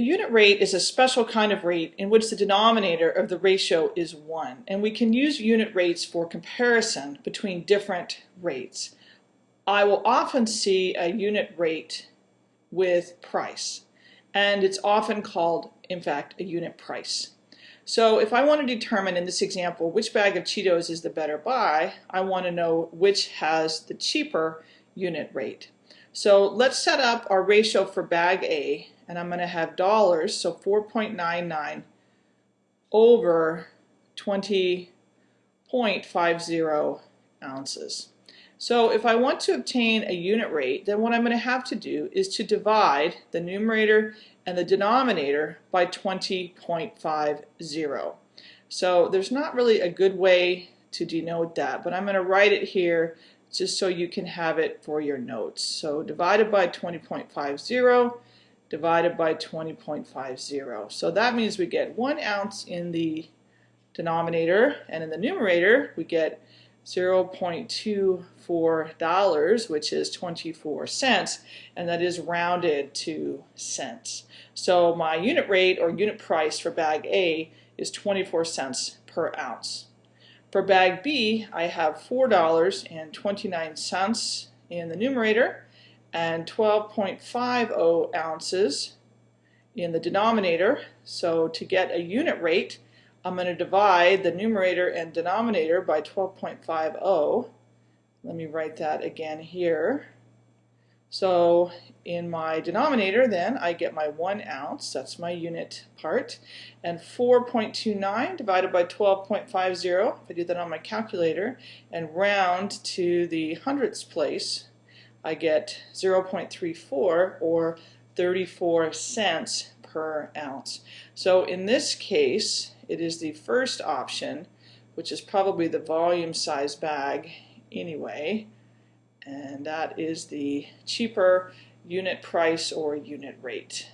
A unit rate is a special kind of rate in which the denominator of the ratio is 1, and we can use unit rates for comparison between different rates. I will often see a unit rate with price, and it's often called, in fact, a unit price. So if I want to determine in this example which bag of Cheetos is the better buy, I want to know which has the cheaper unit rate. So let's set up our ratio for bag A and I'm going to have dollars, so 4.99 over 20.50 ounces. So if I want to obtain a unit rate, then what I'm going to have to do is to divide the numerator and the denominator by 20.50. So there's not really a good way to denote that, but I'm going to write it here just so you can have it for your notes. So divided by 20.50 divided by 20.50. So that means we get one ounce in the denominator and in the numerator we get 0.24 dollars which is 24 cents and that is rounded to cents. So my unit rate or unit price for bag A is 24 cents per ounce. For bag B I have $4.29 in the numerator and 12.50 ounces in the denominator. So to get a unit rate, I'm going to divide the numerator and denominator by 12.50. Let me write that again here. So in my denominator then I get my 1 ounce, that's my unit part, and 4.29 divided by 12.50, if I do that on my calculator, and round to the hundredths place, I get 0.34 or 34 cents per ounce. So in this case, it is the first option, which is probably the volume size bag anyway, and that is the cheaper unit price or unit rate.